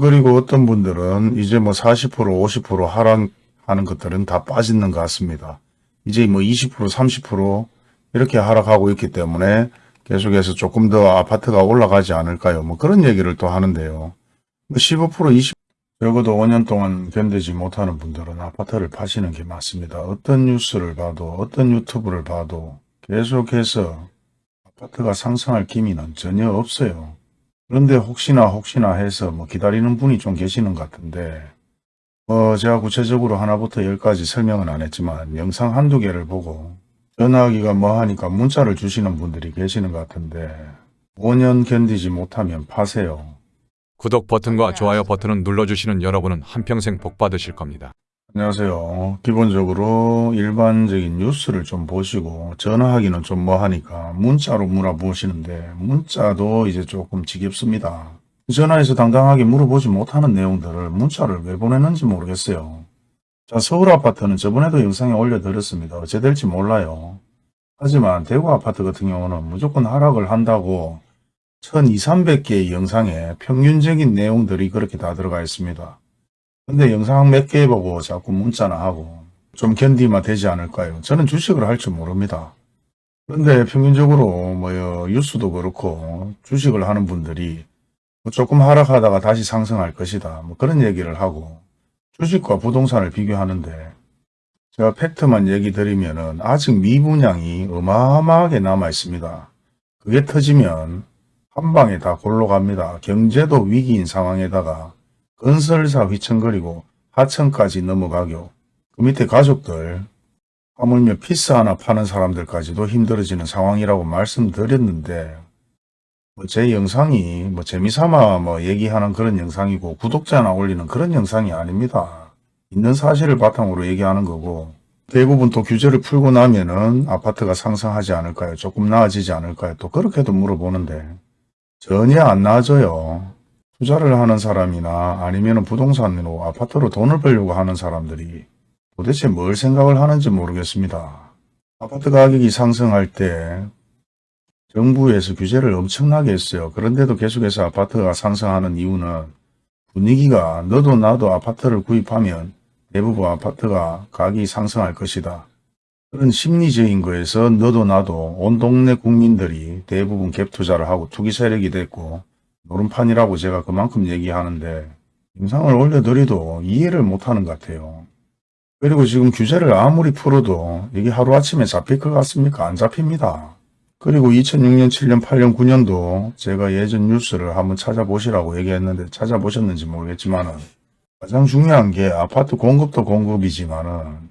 그리고 어떤 분들은 이제 뭐 40% 50% 하락하는 것들은 다 빠지는 것 같습니다. 이제 뭐 20% 30% 이렇게 하락하고 있기 때문에 계속해서 조금 더 아파트가 올라가지 않을까요? 뭐 그런 얘기를 또 하는데요. 뭐15% 20 적어도 5년 동안 견디지 못하는 분들은 아파트를 파시는 게 맞습니다. 어떤 뉴스를 봐도 어떤 유튜브를 봐도 계속해서 아파트가 상승할 기미는 전혀 없어요. 그런데 혹시나 혹시나 해서 뭐 기다리는 분이 좀 계시는 것 같은데 어 제가 구체적으로 하나부터 열까지 설명은 안 했지만 영상 한두 개를 보고 전화하기가 뭐 하니까 문자를 주시는 분들이 계시는 것 같은데 5년 견디지 못하면 파세요. 구독 버튼과 좋아요 버튼을 눌러주시는 여러분은 한평생 복 받으실 겁니다. 안녕하세요. 기본적으로 일반적인 뉴스를 좀 보시고 전화하기는 좀 뭐하니까 문자로 물어보시는데 문자도 이제 조금 지겹습니다. 전화해서 당당하게 물어보지 못하는 내용들을 문자를 왜 보내는지 모르겠어요. 자 서울 아파트는 저번에도 영상에 올려드렸습니다. 어째 될지 몰라요. 하지만 대구 아파트 같은 경우는 무조건 하락을 한다고 1200, 300개의 영상에 평균적인 내용들이 그렇게 다 들어가 있습니다. 근데 영상 몇 개 보고 자꾸 문자나 하고 좀 견디면 되지 않을까요? 저는 주식을 할 줄 모릅니다. 그런데 평균적으로 뭐요 뉴스도 그렇고 주식을 하는 분들이 뭐 조금 하락하다가 다시 상승할 것이다. 뭐 그런 얘기를 하고 주식과 부동산을 비교하는데 제가 팩트만 얘기 드리면 은 아직 미분양이 어마어마하게 남아 있습니다. 그게 터지면 한 방에 다 골로 갑니다. 경제도 위기인 상황에다가 건설사 휘청거리고 하청까지 넘어가고. 그 밑에 가족들 하물며 피스 하나 파는 사람들까지도 힘들어지는 상황이라고 말씀드렸는데 뭐 제 영상이 뭐 재미삼아 뭐 얘기하는 그런 영상이고 구독자나 올리는 그런 영상이 아닙니다. 있는 사실을 바탕으로 얘기하는 거고 대부분 또 규제를 풀고 나면은 아파트가 상승하지 않을까요? 조금 나아지지 않을까요? 또 그렇게도 물어보는데 전혀 안 나아져요. 투자를 하는 사람이나 아니면 부동산으로 아파트로 돈을 벌려고 하는 사람들이 도대체 뭘 생각을 하는지 모르겠습니다. 아파트 가격이 상승할 때 정부에서 규제를 엄청나게 했어요. 그런데도 계속해서 아파트가 상승하는 이유는 분위기가 너도 나도 아파트를 구입하면 대부분 아파트가 가격이 상승할 것이다. 그런 심리적인 거에서 너도 나도 온 동네 국민들이 대부분 갭 투자를 하고 투기 세력이 됐고 노름판이라고 제가 그만큼 얘기하는데 영상을 올려드려도 이해를 못하는 것 같아요. 그리고 지금 규제를 아무리 풀어도 이게 하루아침에 잡힐 것 같습니까? 안 잡힙니다. 그리고 2006년, 7년, 8년, 9년도 제가 예전 뉴스를 한번 찾아보시라고 얘기했는데 찾아보셨는지 모르겠지만 은 가장 중요한 게 아파트 공급도 공급이지만 은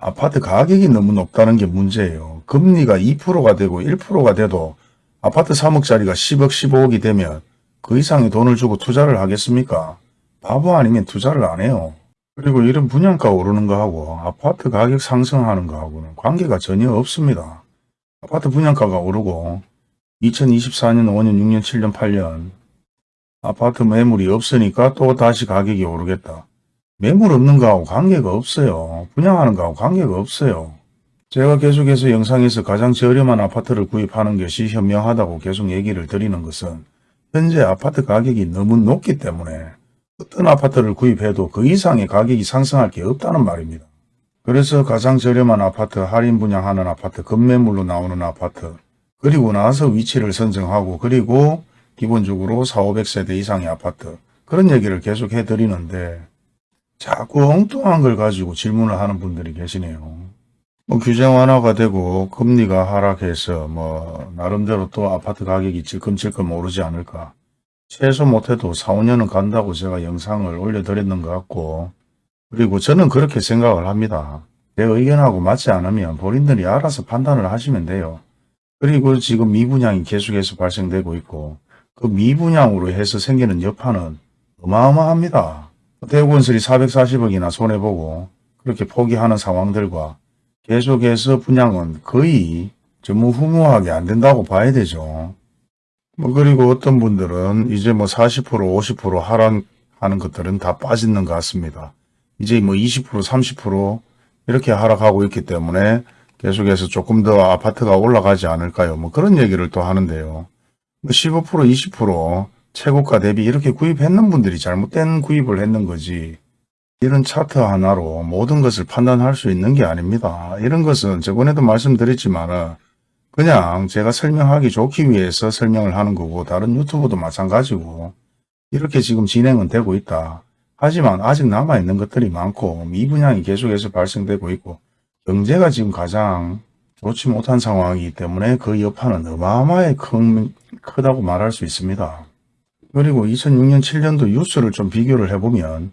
아파트 가격이 너무 높다는 게 문제예요. 금리가 2%가 되고 1%가 돼도 아파트 3억짜리가 10억, 15억이 되면 그 이상의 돈을 주고 투자를 하겠습니까? 바보 아니면 투자를 안 해요. 그리고 이런 분양가 오르는 거하고 아파트 가격 상승하는 거하고는 관계가 전혀 없습니다. 아파트 분양가가 오르고 2024년, 5년, 6년, 7년, 8년 아파트 매물이 없으니까 또 다시 가격이 오르겠다. 매물 없는 거하고 관계가 없어요. 분양하는 거하고 관계가 없어요. 제가 계속해서 영상에서 가장 저렴한 아파트를 구입하는 것이 현명하다고 계속 얘기를 드리는 것은 현재 아파트 가격이 너무 높기 때문에 어떤 아파트를 구입해도 그 이상의 가격이 상승할 게 없다는 말입니다. 그래서 가장 저렴한 아파트, 할인 분양하는 아파트, 급매물로 나오는 아파트, 그리고 나서 위치를 선정하고 그리고 기본적으로 4, 500세대 이상의 아파트 그런 얘기를 계속 해드리는데 자꾸 엉뚱한 걸 가지고 질문을 하는 분들이 계시네요. 뭐 규제 완화가 되고 금리가 하락해서 뭐 나름대로 또 아파트 가격이 질끔질끔 오르지 않을까. 최소 못해도 4, 5년은 간다고 제가 영상을 올려드렸는 것 같고 그리고 저는 그렇게 생각을 합니다. 내 의견하고 맞지 않으면 본인들이 알아서 판단을 하시면 돼요. 그리고 지금 미분양이 계속해서 발생되고 있고 그 미분양으로 해서 생기는 여파는 어마어마합니다. 대구건설이 440억이나 손해보고 그렇게 포기하는 상황들과 계속해서 분양은 거의 전무 후무하게 안 된다고 봐야 되죠. 뭐 그리고 어떤 분들은 이제 뭐 40% 50% 하락하는 것들은 다 빠지는 것 같습니다. 이제 뭐 20% 30% 이렇게 하락하고 있기 때문에 계속해서 조금 더 아파트가 올라가지 않을까요? 뭐 그런 얘기를 또 하는데요. 뭐15% 20% 최고가 대비 이렇게 구입했는 분들이 잘못된 구입을 했는 거지 이런 차트 하나로 모든 것을 판단할 수 있는 게 아닙니다. 이런 것은 저번에도 말씀드렸지만 그냥 제가 설명하기 좋기 위해서 설명을 하는 거고 다른 유튜브도 마찬가지고 이렇게 지금 진행은 되고 있다. 하지만 아직 남아있는 것들이 많고 미분양이 계속해서 발생되고 있고 경제가 지금 가장 좋지 못한 상황이기 때문에 그 여파는 어마어마하게 큰, 크다고 말할 수 있습니다. 그리고 2006년 7년도 뉴스를 좀 비교를 해보면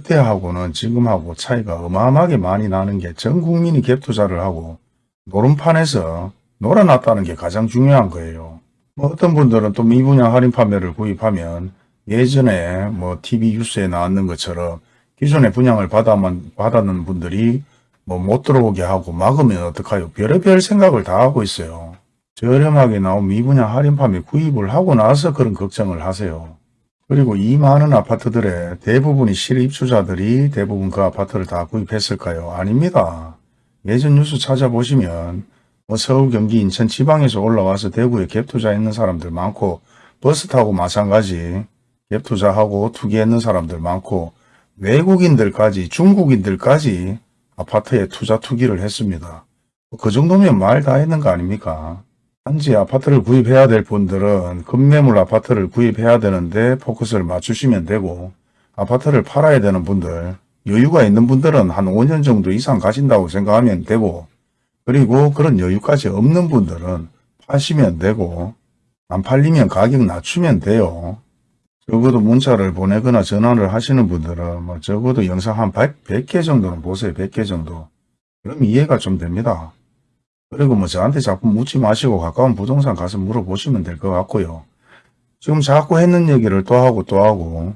그때하고는 지금하고 차이가 어마어마하게 많이 나는 게 전 국민이 갭 투자를 하고 노름판에서 놀아놨다는 게 가장 중요한 거예요. 뭐 어떤 분들은 또 미분양 할인 판매를 구입하면 예전에 뭐 TV 뉴스에 나왔는 것처럼 기존에 분양을 받아만, 받았는 분들이 뭐 못 들어오게 하고 막으면 어떡하요? 별의별 생각을 다 하고 있어요. 저렴하게 나온 미분양 할인 판매 구입을 하고 나서 그런 걱정을 하세요. 그리고 이 많은 아파트들의 대부분이 실입주자들이 대부분 그 아파트를 다 구입했을까요? 아닙니다. 예전 뉴스 찾아보시면 뭐 서울, 경기, 인천 지방에서 올라와서 대구에 갭 투자했는 사람들 많고 버스 타고 마찬가지 갭 투자하고 투기했는 사람들 많고 외국인들까지 중국인들까지 아파트에 투자 투기를 했습니다. 그 정도면 말 다 했는 거 아닙니까? 단지 아파트를 구입해야 될 분들은 급매물 아파트를 구입해야 되는데 포커스를 맞추시면 되고 아파트를 팔아야 되는 분들 여유가 있는 분들은 한 5년 정도 이상 가신다고 생각하면 되고 그리고 그런 여유까지 없는 분들은 파시면 되고 안 팔리면 가격 낮추면 돼요. 적어도 문자를 보내거나 전화를 하시는 분들은 뭐 적어도 영상 한 100, 100개 정도는 보세요. 100개 정도. 그럼 이해가 좀 됩니다. 그리고 뭐 저한테 자꾸 묻지 마시고 가까운 부동산 가서 물어보시면 될 것 같고요. 지금 자꾸 했는 얘기를 또 하고 또 하고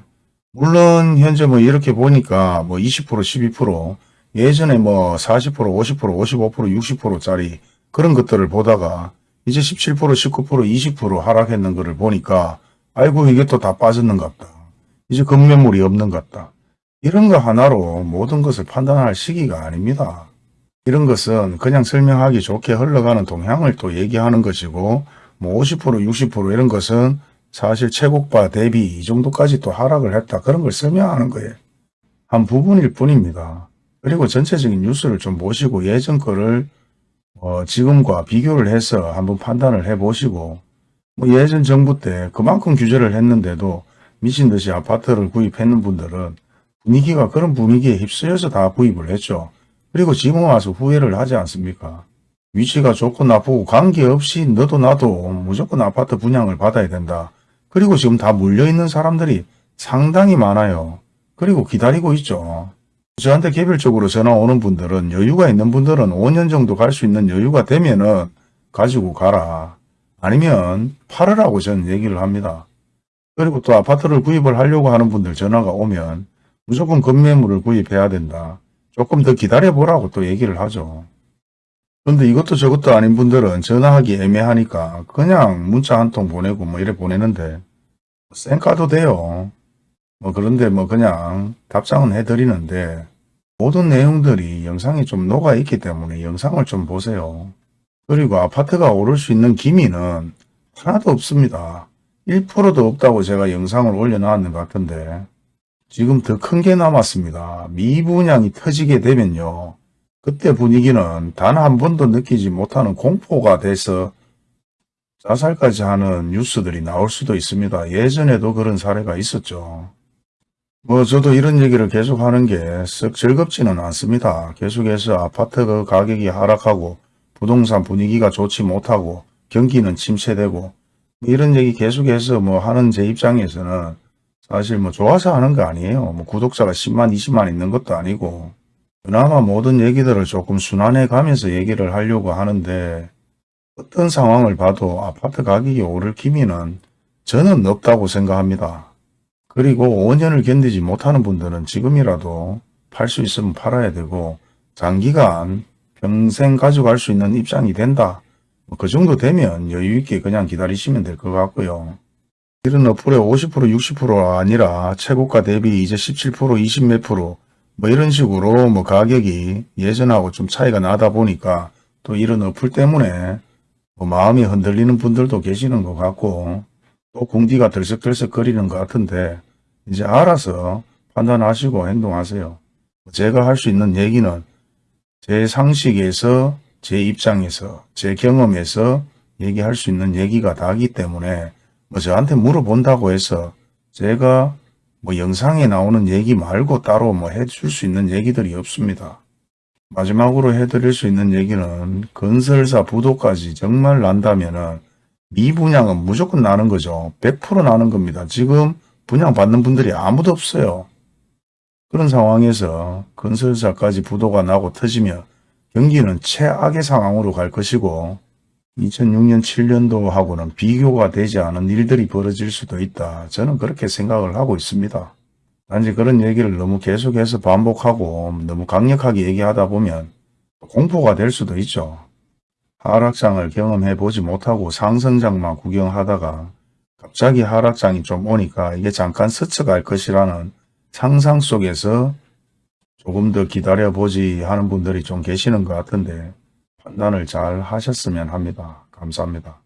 물론 현재 뭐 이렇게 보니까 뭐 20% 12% 예전에 뭐 40% 50% 55% 60%짜리 그런 것들을 보다가 이제 17% 19% 20% 하락했는 거를 보니까 아이고 이게 또 다 빠졌는갑다. 이제 급매물이 없는갑다. 이런 거 하나로 모든 것을 판단할 시기가 아닙니다. 이런 것은 그냥 설명하기 좋게 흘러가는 동향을 또 얘기하는 것이고 뭐 50% 60% 이런 것은 사실 최고가 대비 이 정도까지 또 하락을 했다. 그런 걸 설명하는 거예요. 한 부분일 뿐입니다. 그리고 전체적인 뉴스를 좀 보시고 예전 거를 어, 지금과 비교를 해서 한번 판단을 해보시고 뭐 예전 정부 때 그만큼 규제를 했는데도 미친 듯이 아파트를 구입했는 분들은 분위기가 그런 분위기에 휩쓰여서 다 구입을 했죠. 그리고 지금 와서 후회를 하지 않습니까? 위치가 좋고 나쁘고 관계없이 너도 나도 무조건 아파트 분양을 받아야 된다. 그리고 지금 다 물려있는 사람들이 상당히 많아요. 그리고 기다리고 있죠. 저한테 개별적으로 전화 오는 분들은 여유가 있는 분들은 5년 정도 갈 수 있는 여유가 되면은 가지고 가라. 아니면 팔으라고 저는 얘기를 합니다. 그리고 또 아파트를 구입을 하려고 하는 분들 전화가 오면 무조건 급매물을 구입해야 된다. 조금 더 기다려보라고 또 얘기를 하죠. 그런데 이것도 저것도 아닌 분들은 전화하기 애매하니까 그냥 문자 한 통 보내고 뭐 이래 보내는데 쌩까도 돼요. 뭐 그런데 뭐 그냥 답장은 해드리는데 모든 내용들이 영상에 좀 녹아 있기 때문에 영상을 좀 보세요. 그리고 아파트가 오를 수 있는 기미는 하나도 없습니다. 1%도 없다고 제가 영상을 올려놨는 것 같은데 지금 더 큰 게 남았습니다. 미분양이 터지게 되면요. 그때 분위기는 단 한 번도 느끼지 못하는 공포가 돼서 자살까지 하는 뉴스들이 나올 수도 있습니다. 예전에도 그런 사례가 있었죠. 뭐 저도 이런 얘기를 계속 하는 게 썩 즐겁지는 않습니다. 계속해서 아파트 그 가격이 하락하고 부동산 분위기가 좋지 못하고 경기는 침체되고 이런 얘기 계속해서 뭐 하는 제 입장에서는 사실 뭐 좋아서 하는 거 아니에요. 뭐 구독자가 10만 20만 있는 것도 아니고 그나마 모든 얘기들을 조금 순환해 가면서 얘기를 하려고 하는데 어떤 상황을 봐도 아파트 가격이 오를 기미는 저는 없다고 생각합니다. 그리고 5년을 견디지 못하는 분들은 지금이라도 팔 수 있으면 팔아야 되고 장기간 평생 가져갈 수 있는 입장이 된다. 뭐그 정도 되면 여유 있게 그냥 기다리시면 될 것 같고요. 이런 어플에 50% 60%가 아니라 최고가 대비 이제 17% 20몇 프로 뭐 이런 식으로 뭐 가격이 예전하고 좀 차이가 나다 보니까 또 이런 어플 때문에 뭐 마음이 흔들리는 분들도 계시는 것 같고 또 궁디가 들썩들썩 거리는 것 같은데 이제 알아서 판단하시고 행동하세요. 제가 할 수 있는 얘기는 제 상식에서 제 입장에서 제 경험에서 얘기할 수 있는 얘기가 다기 때문에 뭐 저한테 물어본다고 해서 제가 뭐 영상에 나오는 얘기 말고 따로 뭐 해줄 수 있는 얘기들이 없습니다. 마지막으로 해드릴 수 있는 얘기는 건설사 부도까지 정말 난다면은 미분양은 무조건 나는 거죠. 100% 나는 겁니다. 지금 분양 받는 분들이 아무도 없어요. 그런 상황에서 건설사까지 부도가 나고 터지면 경기는 최악의 상황으로 갈 것이고 2006년 7년도하고는 비교가 되지 않은 일들이 벌어질 수도 있다. 저는 그렇게 생각을 하고 있습니다. 단지 그런 얘기를 너무 계속해서 반복하고 너무 강력하게 얘기하다 보면 공포가 될 수도 있죠. 하락장을 경험해 보지 못하고 상승장만 구경하다가 갑자기 하락장이 좀 오니까 이게 잠깐 스쳐갈 것이라는 상상 속에서 조금 더 기다려보지 하는 분들이 좀 계시는 것 같은데 판단을 잘 하셨으면 합니다. 감사합니다.